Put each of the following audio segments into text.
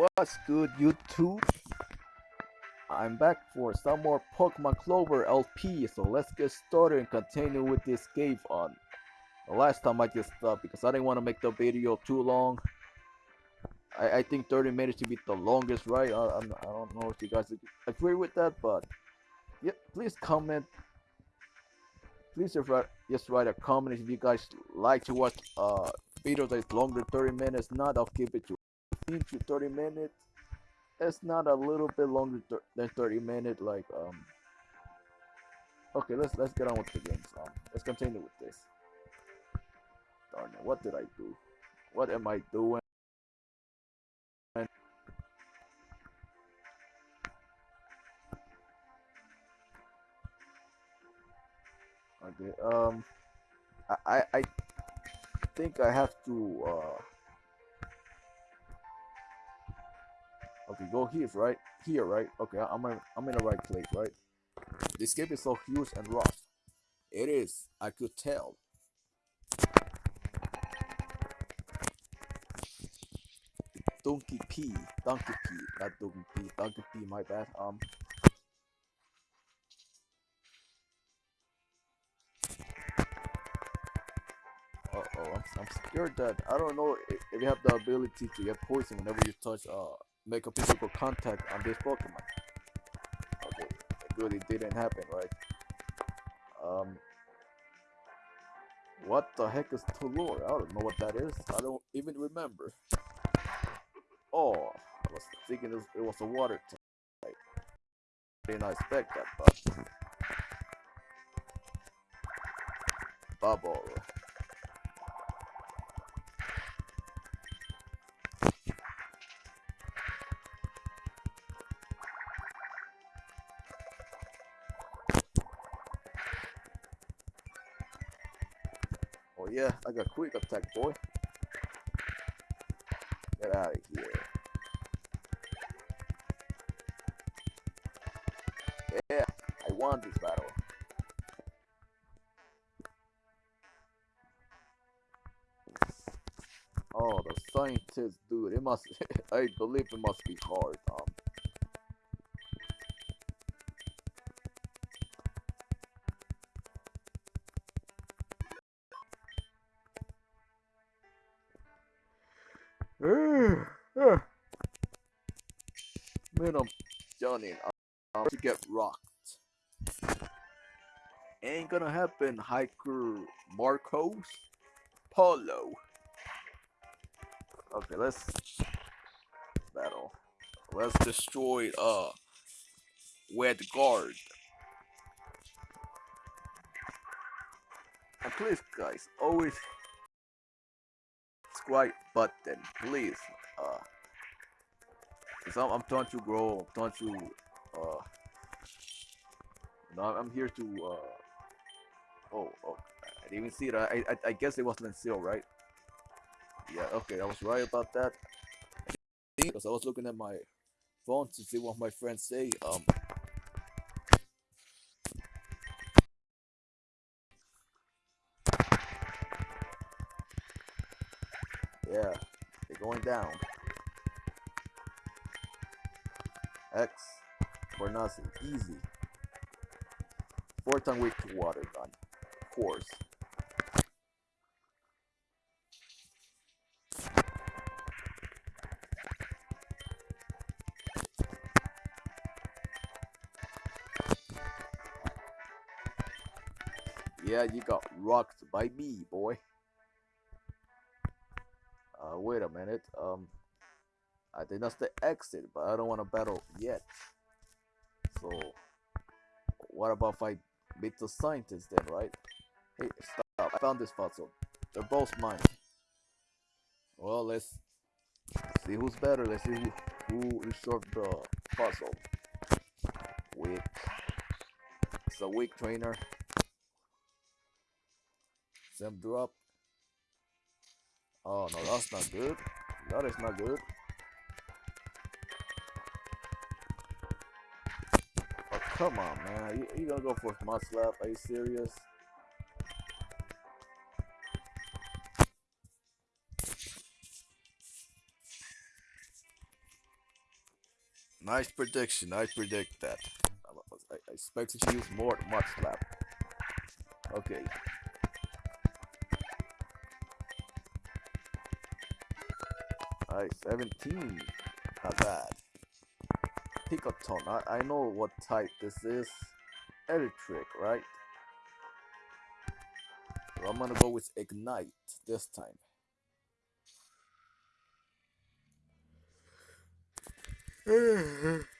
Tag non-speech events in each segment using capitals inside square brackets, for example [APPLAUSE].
What's good, YouTube? I'm back for some more Pokemon Clover LP, so let's get started and continue with this cave on. The last time I just stopped because I didn't want to make the video too long. I, I think 30 minutes should be the longest, right? I, I'm, I don't know if you guys agree with that, but yeah, please comment. Please just write, a comment if you guys like to watch uh video that is longer 30 minutes. Not, I'll keep it to 15 to 30 minutes. It's not a little bit longer than 30 minutes. Like um. Okay, let's let's get on with the games. Um, let's continue with this. Darn it! What did I do? What am I doing? Okay. Um, I I think I have to. Uh, okay, go here, right? Here, right? Okay, I'm in, I'm in the right place, right? This game is so huge and rough. It is. I could tell. Donkey P, Donkey P, not Donkey P, Donkey P. My bad. Um. Uh oh, I'm, I'm scared that I don't know if, if you have the ability to get poison whenever you touch uh make a physical contact on this Pokemon. Okay, good, it didn't happen, right? Um, what the heck is Tulor? I don't know what that is. I don't even remember. Oh, I was thinking it was a water type. Didn't expect that, but bubble. Yeah, I got quick attack, boy. Get out of here. Yeah, I won this battle. Oh, the scientist, dude. It must. [LAUGHS] I believe it must be hard. Um. Johnny. I'm to get rocked. Ain't gonna happen, hiker Marcos Polo. Okay, let's battle. Let's destroy uh Wed Guard. And please guys, always subscribe button, please. Cause I'm, I'm trying to grow, I'm trying to uh know, I'm here to uh oh oh I didn't even see it. I I, I guess it was Lancel, right? Yeah, okay, I was right about that. Because I was looking at my phone to see what my friends say. Um, yeah, they're going down. X for nothing, easy. Four ton weak to water gun, of course. Yeah, you got rocked by me, boy. Uh, wait a minute. Um, I think that's the exit, but I don't want to battle yet. So, what about if I beat the scientist then, right? Hey, stop. I found this puzzle. They're both mine. Well, let's see who's better. Let's see who, who solved the puzzle. Weak. It's a weak trainer. Them drop. Oh no, that's not good. That is not good. Come on, man. You, you gonna go for my slap? Are you serious? Nice prediction. I predict that. I, I, expected to use more mud slap. Okay. Alright, 17. Not bad. Picoton. I, I know what type this is. Electric, right? So I'm gonna go with Ignite this time. [SIGHS] [SIGHS] [SIGHS]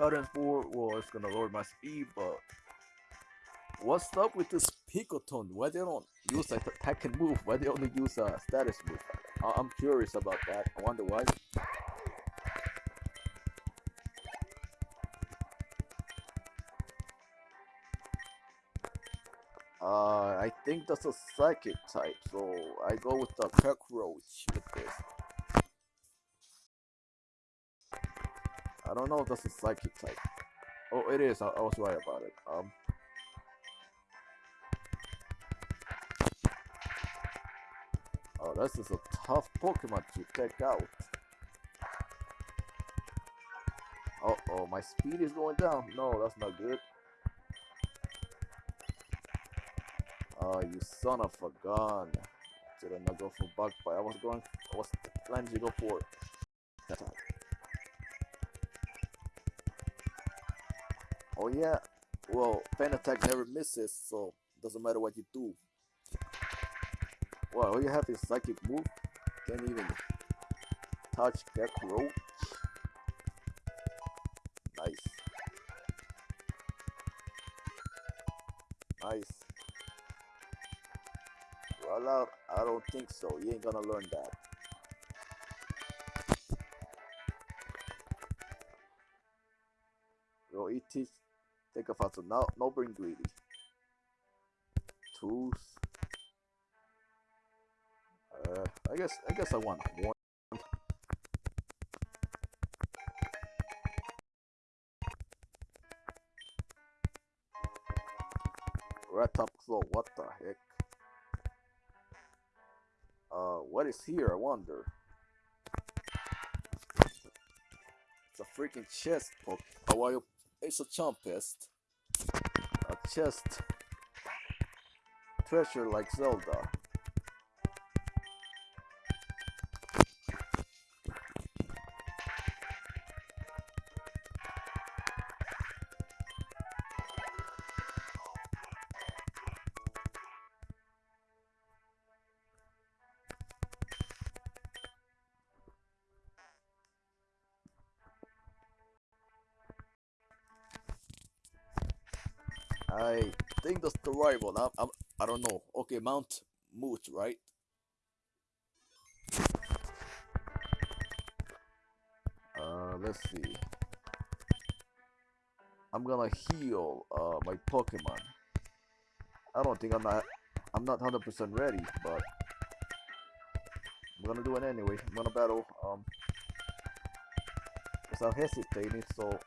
Current 4, well, it's gonna lower my speed, but what's up with this Picoton? Why they don't use a attack and move? Why they only use a status move? I- I'm curious about that. I wonder why. Uh, I think that's a psychic type, so I go with the cockroach with this. I don't know if that's a psychic type. Oh, it is. I, I was right about it. Um. Oh, this is a tough Pokemon to take out. Oh, oh, my speed is going down. No, that's not good. Oh, you son of a gun. Did I not go for bug bite? I was going, I was planning to go for that. Oh yeah, well, fan attack never misses, so doesn't matter what you do. Well, all you have is psychic move. Can't even touch Gekro. Nice. Nice. Roll out? I don't think so. You ain't gonna learn that. Eat teach. Take a fast now. No bring greedy. Tools. Uh, I guess I guess I want one. Rat top claw. What the heck? Uh, what is here? I wonder. It's a freaking chest poke. Oh, why you? It's a Chompest. A chest. Treasure like Zelda. That's the one. I'm, I'm, I don't know. Okay, Mount Moot, right? Uh, let's see. I'm gonna heal uh my Pokemon. I don't think I'm not I'm not 100% ready, but I'm gonna do it anyway. I'm gonna battle um without hesitating, so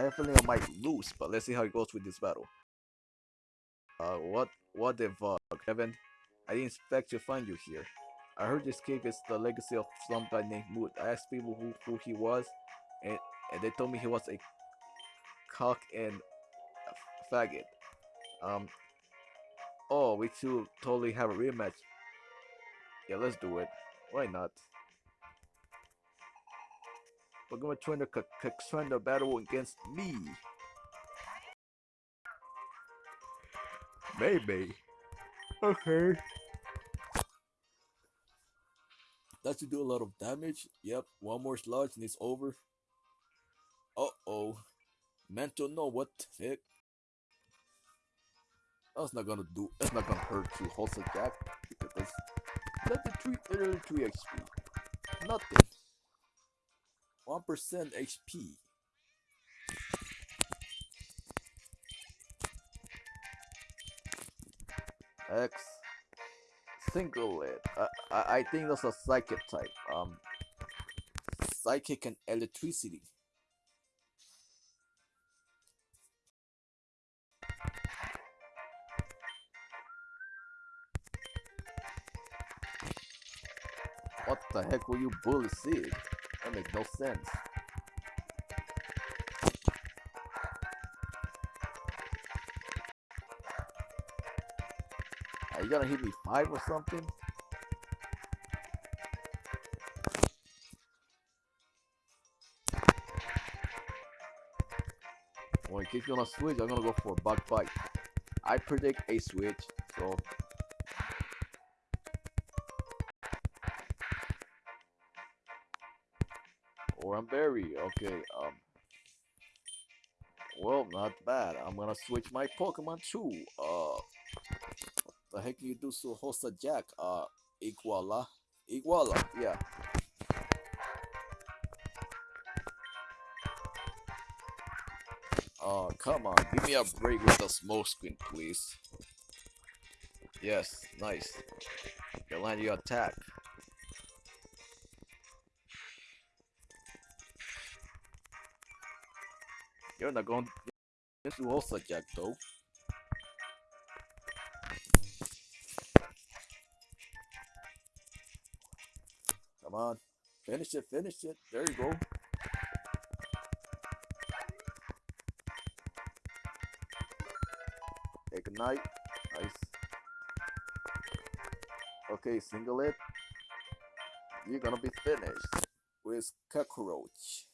I have a feeling I might lose, but let's see how it goes with this battle. Uh, what, what the fuck, Kevin? I didn't expect to find you here. I heard this cave is the legacy of some guy named Moot. I asked people who, who he was, and, and they told me he was a cock and a faggot. Um, oh, we two totally have a rematch. Yeah, let's do it. Why not? We're going to try to c- c- try to battle against me. Maybe. Okay. That should do a lot of damage. Yep, one more sludge and it's over. Uh oh. Mental no, what the heck? That's not gonna do, that's not gonna hurt you, Wholesale Jack. Because that's, that's 3, 33 XP. Nothing. 1% HP. X single it. I, I I think that's a psychic type. Um psychic and electricity. What the heck were you bully Sid? That makes no sense. Are you gonna hit me five or something? Well, in case you wanna switch, I'm gonna go for a bug bite. I predict a switch, so or I'm berry. Okay, um well not bad. I'm gonna switch my Pokemon too. Uh the heck you do so host a Jack? Uh Iguala. Iguala, yeah. Oh, come on. Give me a break with the smoke screen, please. Yes, nice. You land your attack. You're not going to also Jack though. Come on. Finish it, finish it. There you go. Night. Nice. Okay, single it. You're gonna be finished with cockroach.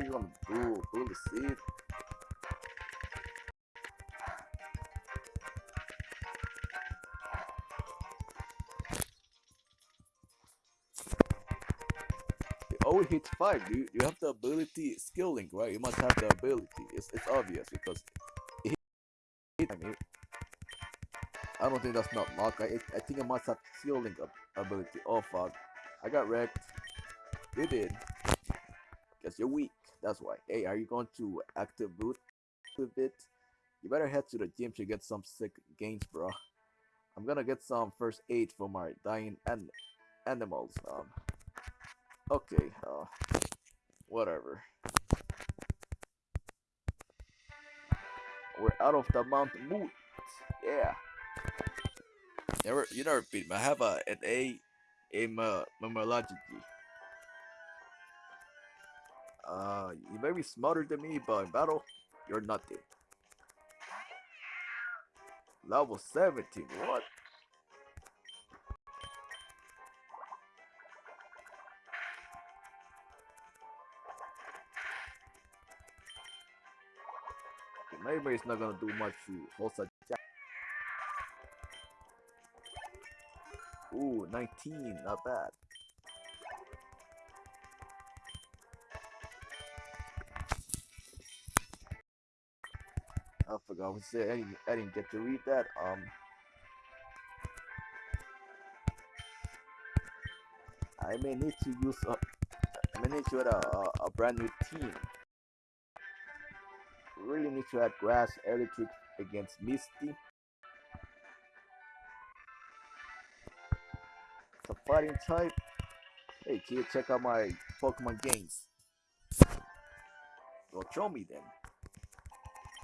This is all you're gonna do, bully seed. It hits five. You you have the ability skill link, right? You must have the ability. It's it's obvious because it hit. I mean, I don't think that's not lock. I I think I must have skill link ability. Oh fuck! I got wrecked. You did. Guess you're weak. That's why. Hey, are you going to active boot a bit? You better head to the gym to get some sick gains, bro. I'm gonna get some first aid for my dying an- animals. Um. Okay. Uh. Whatever. We're out of the Mount Moot. Yeah. Never. You never beat me. I have a an A in uh, memorology. Uh, you may be smarter than me, but in battle, you're nothing. Level 17, what? Maybe it's not gonna do much to Jack. Ooh, 19, not bad. I forgot what. I didn't, I didn't get to read that. Um, I may need to use a, I may need to add a, a, a brand new team. Really need to add grass electric against Misty. It's a fighting type. Hey kid, check out my Pokemon games. Well, show me then.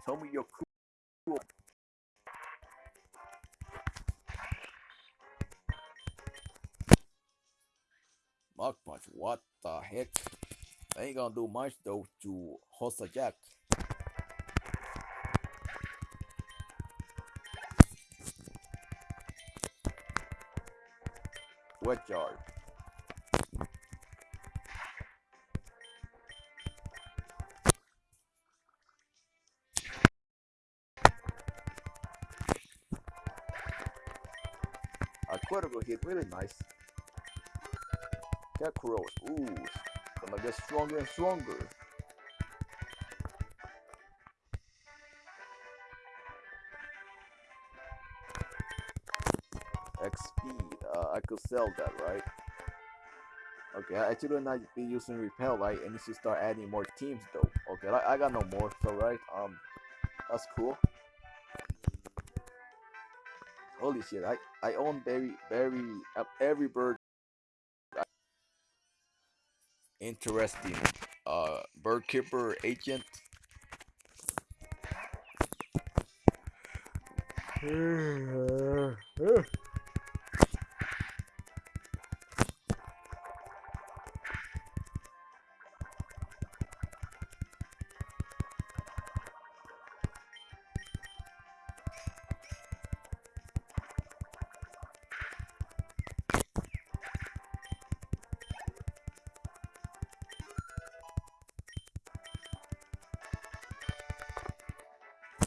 Tell me you're cool. Punch, what the heck? I ain't gonna do much though to Hossa Jack. Wet yard. Critical hit, really nice. Kakarot, ooh, gonna get stronger and stronger. X speed, uh, I could sell that, right? Okay, I should not be using repel, right? I need to start adding more teams though. Okay, I, I got no more. So right, um, that's cool. Holy shit! I I own very very uh, every bird. Interesting. Uh, bird keeper agent. [SIGHS] [SIGHS] [SIGHS]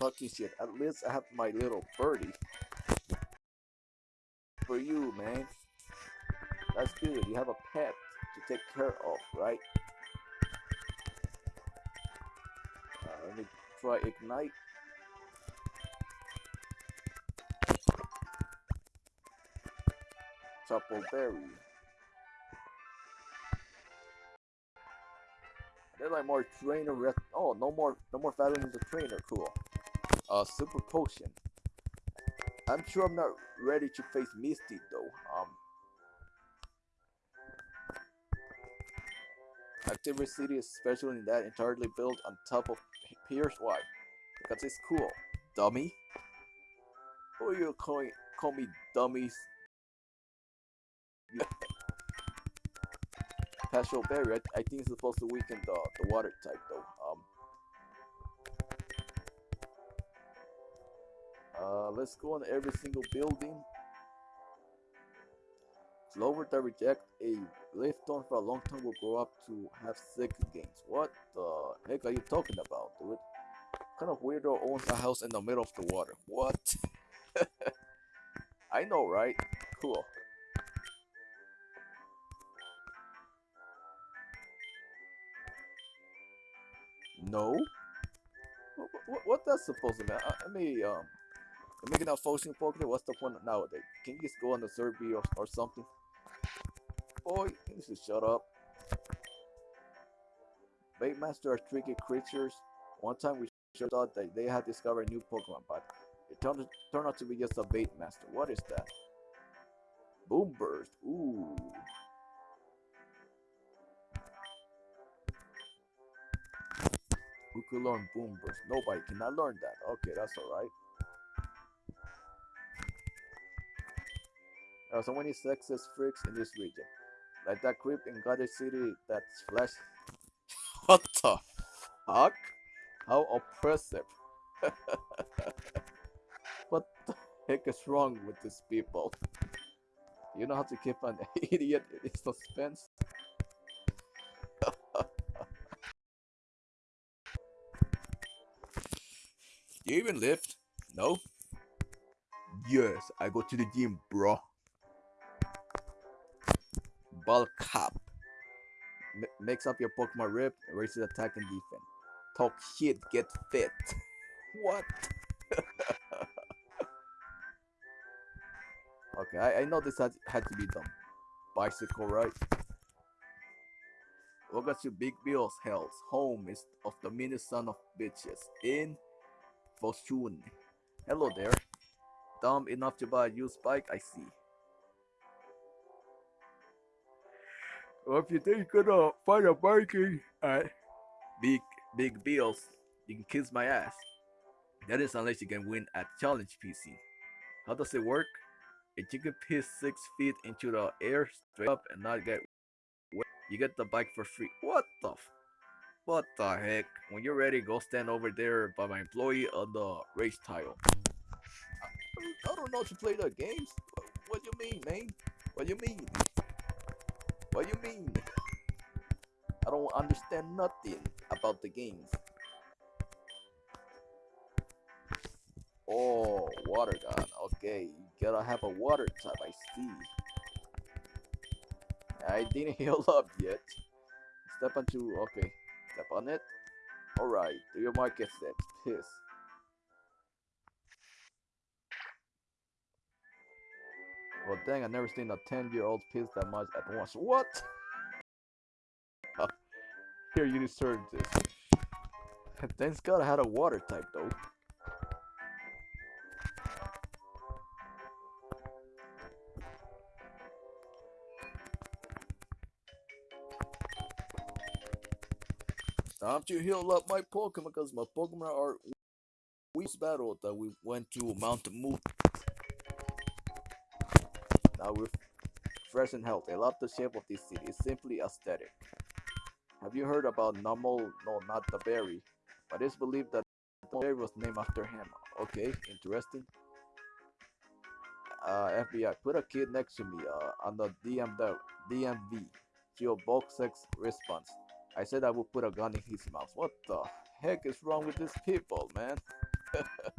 Talking shit. At least I have my little birdie. For you, man. That's good. You have a pet to take care of, right? Uh, let me try ignite. Chople Berry. There's like more trainer rest. Oh, no more, no more battling the trainer. Cool. Uh, super potion. I'm sure I'm not ready to face Misty though. Um, Activity City is special in that entirely built on top of Piers. Why? Because it's cool. Dummy. Who are you calling? Call me dummies. Pastel berry. I, I think it's supposed to weaken the the water type though. Uh, let's go on every single building. Clover that reject a Lifton for a long time will grow up to have six games. What the heck are you talking about, dude? Kind of weirdo owns a house in the middle of the water? What? [LAUGHS] I know, right? Cool. No? What, what, what that's supposed to mean? I, I mean, um, I'm making out fortune Pokemon. What's the point nowadays? Can you just go on the survey or, or something? Boy, you should shut up. Baitmaster are tricky creatures. One time we sure thought that they had discovered a new Pokemon, but it turned, turned out to be just a Baitmaster. What is that? Boom Burst. Ooh. Who could learn Boom Burst? Nobody cannot learn that. Okay, that's alright. There are so many sexist freaks in this region. Like that creep in Goddard City that's flash. [LAUGHS] what the fuck? How oppressive. [LAUGHS] what the heck is wrong with these people? You know how to keep an [LAUGHS] idiot in suspense? you even lift? No? Yes, I go to the gym, bro up. M mix up your Pokemon rip, raises attack and defense. Talk shit, get fit. [LAUGHS] what? [LAUGHS] okay, I, I know this had, had to be done. Bicycle, right? Welcome to Big Bill's Hells, home is of the meanest son of bitches in Foshun. Hello there. Dumb enough to buy a used bike, I see. Well, if you think you're gonna find a biking at Big Big Bills, you can kiss my ass. That is unless you can win at Challenge PC. How does it work? If you can piss six feet into the air straight up and not get wet, you get the bike for free. What the What the heck? When you're ready, go stand over there by my employee on the race tile. I, I don't know to play the games. What, what you mean, man? What do you mean? What do you mean? I don't understand nothing about the games. Oh, water gun. Okay, you gotta have a water type, I see. I didn't [LAUGHS] heal up yet. Step onto, okay. Step on it. Alright, do your market steps. Piss. Well, dang, i never seen a 10-year-old piss that much at once. What? [LAUGHS] Here, you deserve this. [LAUGHS] Thanks God I had a water type though. Time to heal up my Pokemon because my Pokemon are weak battle that we went to Mountain Moon. Now we're fresh and healthy. I love the shape of this city. It's simply aesthetic. Have you heard about Numel? No, not the berry. But it's believed that the berry was named after him. Okay, interesting. Uh, FBI, put a kid next to me uh, on the DMV. DMV. Sex response. I said I would put a gun in his mouth. What the heck is wrong with these people, man? [LAUGHS]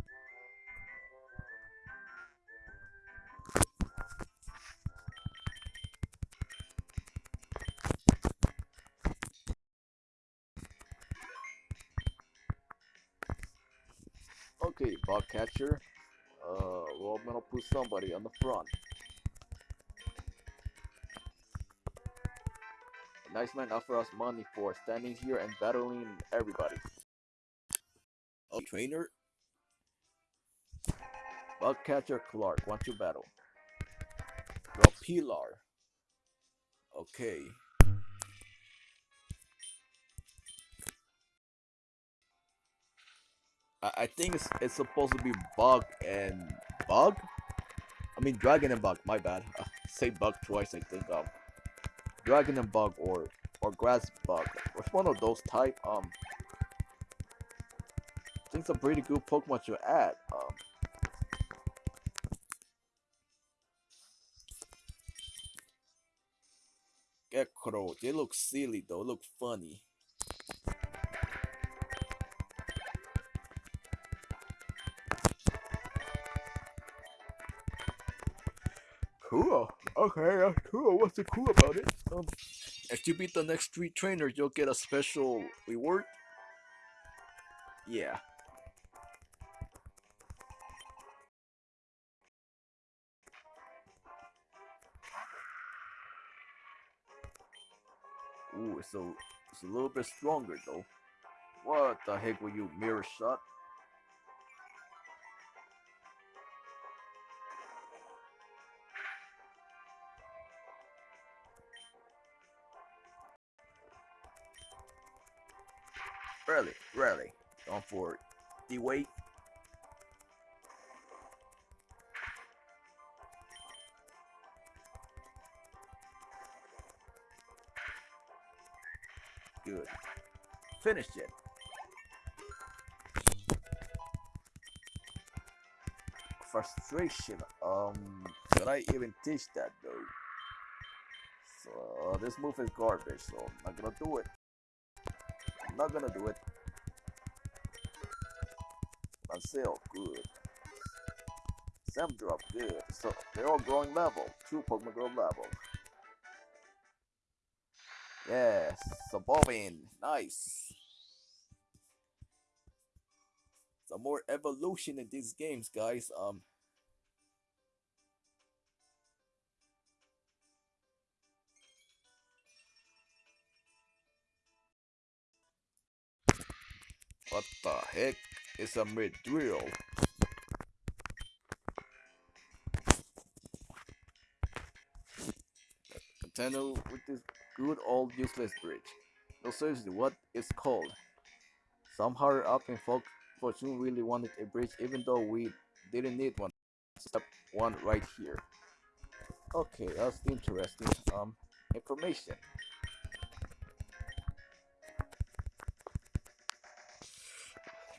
catcher. Uh, well, I'm gonna put somebody on the front. A nice man offer us money for standing here and battling everybody. A trainer? Bug catcher Clark, want to battle. Draw Pilar. Okay. I, I think it's, it's supposed to be bug and bug. I mean dragon and bug. My bad. [LAUGHS] Uh, say bug twice. I think um, dragon and bug or or grass bug. Which one of those type? Um, I think it's a pretty good Pokemon to add. Um, Gekro. They look silly though. Look funny. Okay, that's cool. What's so cool about it? Um, if you beat the next three trainers, you'll get a special reward. Yeah. Ooh, a, it's a little bit stronger though. What the heck were you, mirror shot? For the weight. Good. Finished it. Frustration. Um, should I even teach that though? So this move is garbage, so I'm not gonna do it. I'm not gonna do it. Marcel, good. Some drop, good. So they're all growing level. Two Pokemon grow level. Yes, Sabobin, nice. Some more evolution in these games, guys. Um, what the heck is a mid drill? Continue with this good old useless bridge. No seriously, what it's called? Some higher up in folk fortune really wanted a bridge even though we didn't need one. Step one right here. Okay, that's interesting. Um information.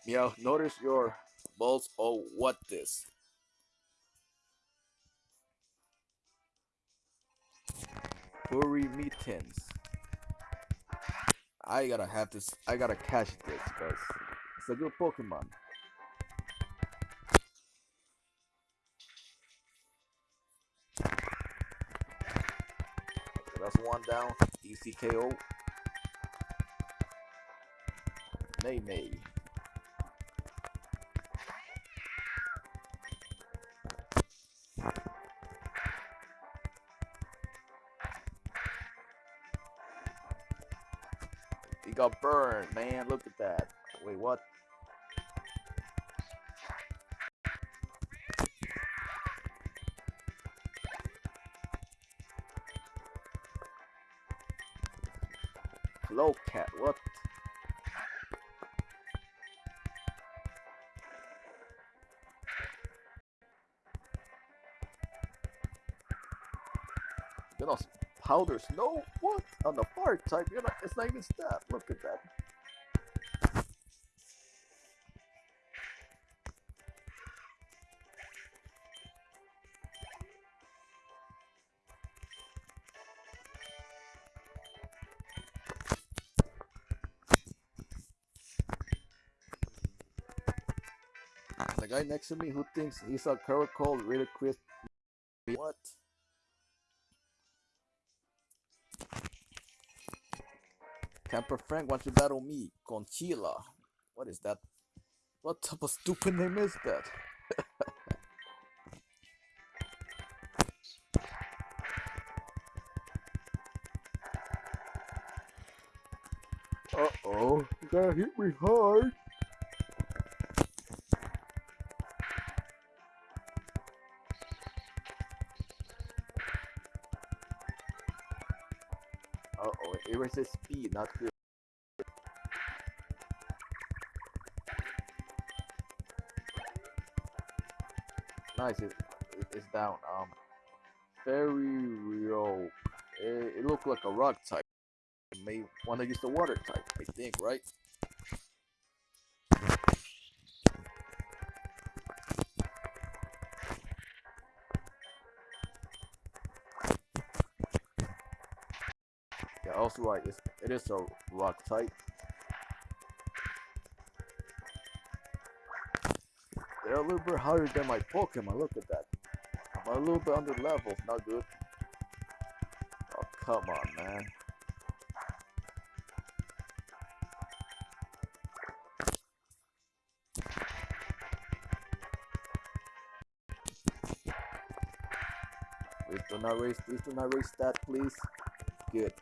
Meow, notice your balls oh what this? Furry mittens. I gotta have this. I gotta catch this because it's a good Pokemon. That's one down. Easy KO. May burned, man. Look at that. Wait, what? Know, powder snow? What? On the fire type, you know, it's not even stat. Look at that. The guy next to me who thinks he's a caracol really crisp. What? Camper Frank wants to battle me, Conchila. What is that? What type of stupid name is that? uh oh, you gotta hit me hard. It speed, not good. Nice, it, it- it's down. Um, very real. It, it looked like a rock type. You may want to use the water type, I think, right? Also right. It's, it is a rock type. They're a little bit higher than my Pokemon. Look at that. I'm a little bit under level. Not good. Oh, come on, man. Please do not raise, please do not raise that, please. Good.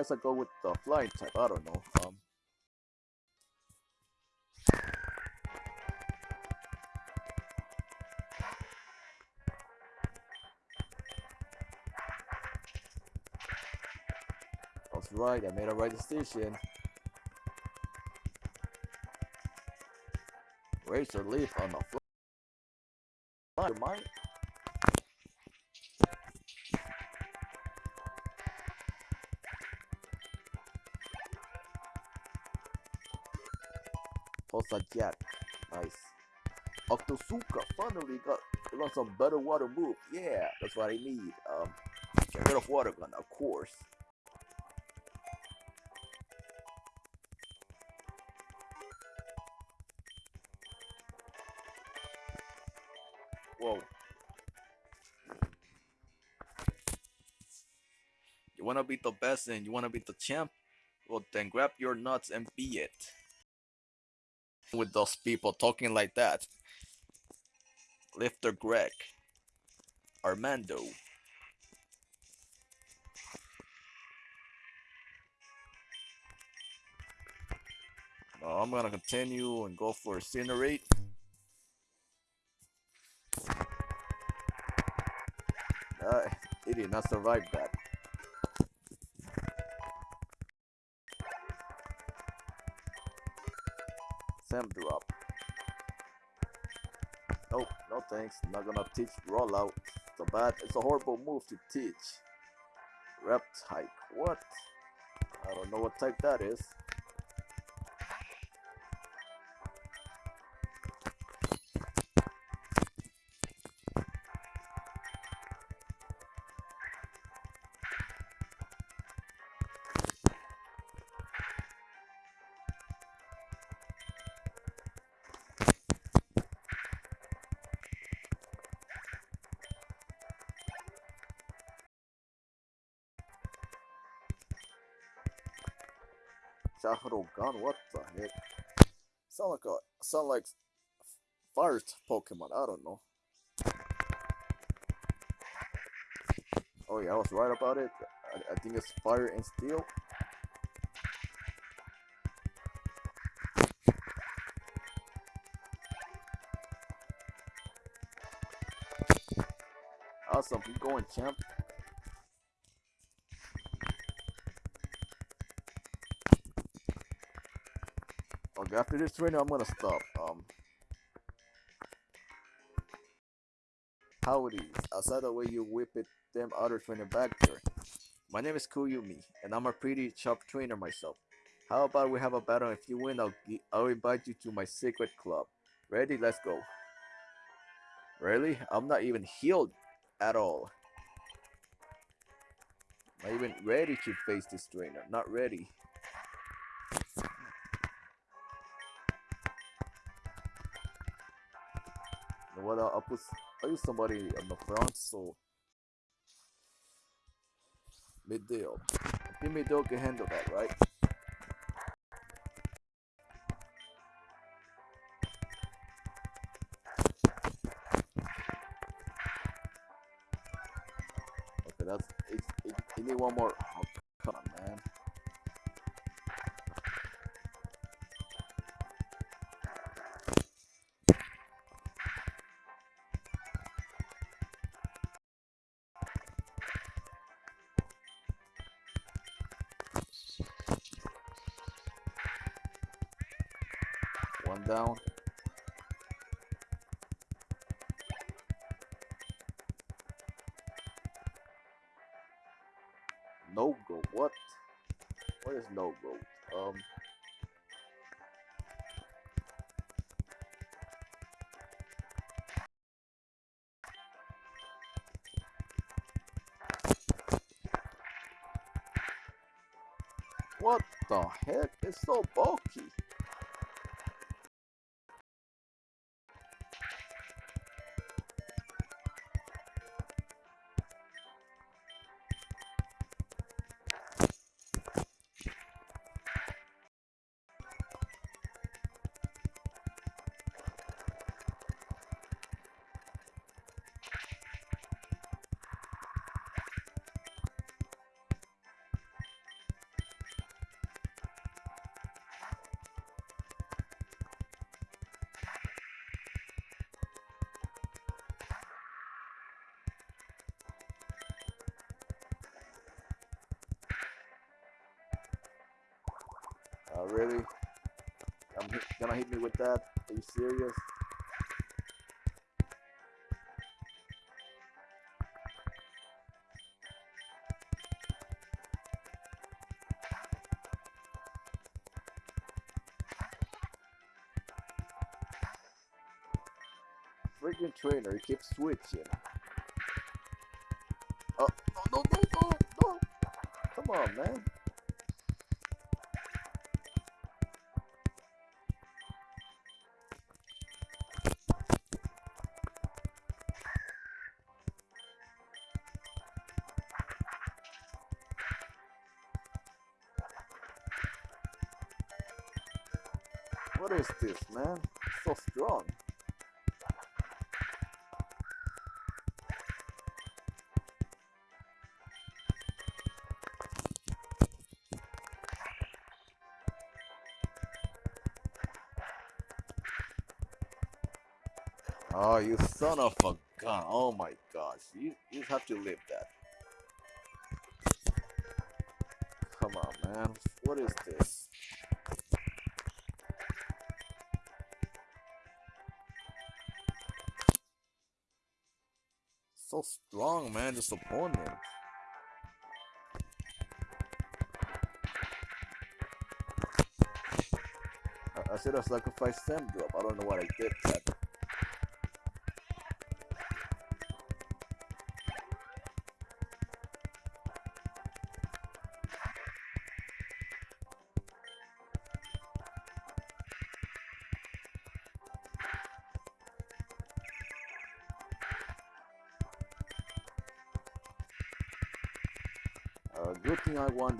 Guess I go with the flying type. I don't know. Um. That's right. I made a right decision. Razor leaf on the fly. Mind. Jack. Nice. Octosuka finally got got some better water move. Yeah, that's what I need. Um, get rid of water gun, of course. Whoa. You wanna be the best and you wanna be the champ? Well then grab your nuts and be it. With those people talking like that. Lifter Greg. Armando. I'm gonna continue and go for Incinerate. Uh, he did not survive that. Sam drop. Nope, no thanks. Not gonna teach rollout. It's a bad, it's a horrible move to teach. Rep type. What? I don't know what type that is. Shadow Gun, what the heck? Sound like a sound like fire Pokemon, I don't know. Oh yeah, I was right about it. I, I think it's fire and steel. Awesome, keep going, champ. After this trainer, I'm gonna stop. Um, howdy. Outside the way you whip it, them other trainer back there. My name is Kuyumi, and I'm a pretty sharp trainer myself. How about we have a battle? If you win, I'll I'll invite you to my secret club. Ready? Let's go. Really? I'm not even healed at all. Not even ready to face this trainer. Not ready. Know what? I'll put I'll use somebody on the front so Midale. Oh. I think Midale can handle that, right? Okay, that's it. it you need one more. No go? Um. What the heck? It's so bulky. Me with that? Are you serious? Freaking trainer, he keeps switching. Oh, oh no, no, no, no! Come on, man. Is this, man? so strong. Oh, you son of a gun. Oh my gosh. You, you have to live that. Come on, man. What is this? Strong, man, this opponent. I, I should have sacrificed Sam drop. I don't know what I did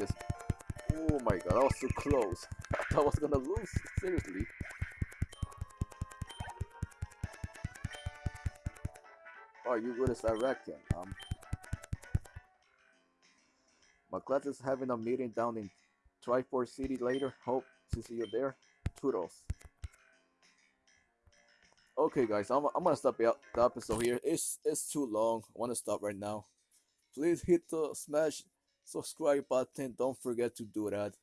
this Oh my god, that was too close. I thought I was gonna lose. Seriously. Oh, you good as I reckon. Um, my class is having a meeting down in Triforce City later. Hope to see you there. Toodles. Okay, guys, I'm, I'm gonna stop the episode here. It's it's too long. I want to stop right now. Please hit the smash subscribe button. Don't forget to do that.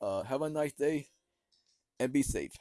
Uh, have a nice day and be safe.